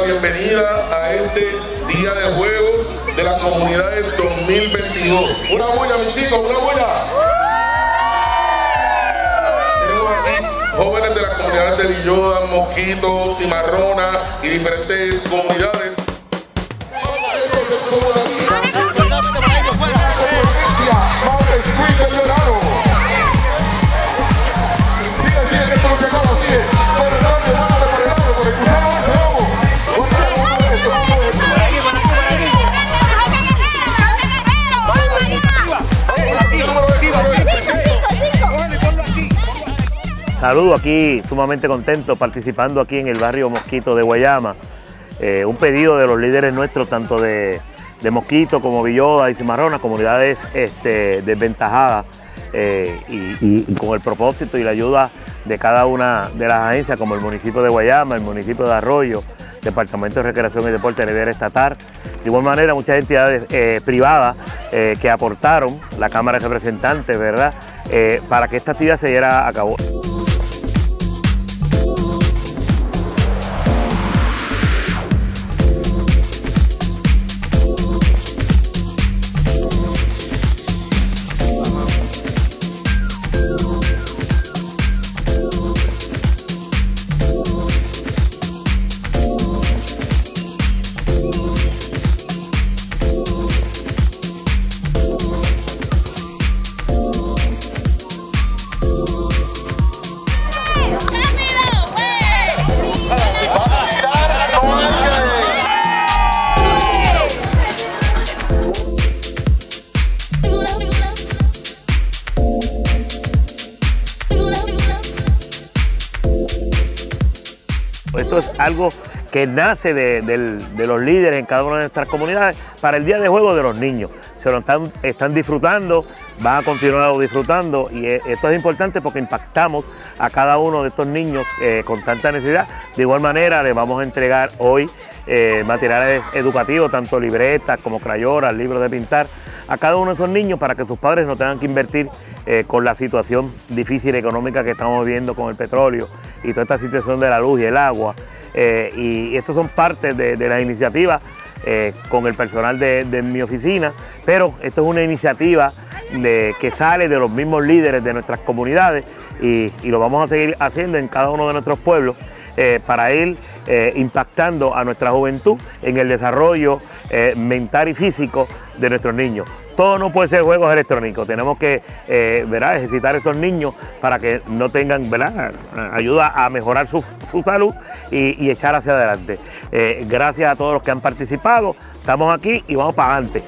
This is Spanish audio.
bienvenida a este Día de Juegos de las Comunidades 2022. Una buena, mis chicos, una aquí jóvenes de las comunidades de Villoda, Mosquito, Cimarrona y diferentes comunidades. Saludo aquí, sumamente contento, participando aquí en el barrio Mosquito de Guayama. Eh, un pedido de los líderes nuestros, tanto de, de Mosquito como Villoda y Cimarrona, comunidades este, desventajadas, eh, y, y, con el propósito y la ayuda de cada una de las agencias, como el municipio de Guayama, el municipio de Arroyo, Departamento de Recreación y Deporte Riviera Estatal. De igual manera, muchas entidades eh, privadas eh, que aportaron, la Cámara de Representantes, ¿verdad?, para que esta actividad se diera a cabo. Esto es algo que nace de, los líderes en cada una de nuestras comunidades para el Día de Juego de los Niños. Se lo están, disfrutando, van a continuar disfrutando y esto es importante porque impactamos a cada uno de estos niños eh, con tanta necesidad. De igual manera, les vamos a entregar hoy eh, materiales educativos, tanto libretas como crayolas, libros de pintar, a cada uno de esos niños para que sus padres no tengan que invertir eh, con la situación difícil económica que estamos viviendo con el petróleo y toda esta situación de la luz y el agua. Eh, y estos son parte de, las iniciativas eh, con el personal de, mi oficina, pero esto es una iniciativa de, que sale de los mismos líderes de nuestras comunidades y lo vamos a seguir haciendo en cada uno de nuestros pueblos. Eh, para ir eh, impactando a nuestra juventud en el desarrollo eh, mental y físico de nuestros niños. Todo no puede ser juegos electrónicos, tenemos que ejercitar a estos niños para que no tengan ¿verdad? ayuda a mejorar su, su salud y, y, echar hacia adelante. gracias a todos los que han participado, estamos aquí y vamos para adelante.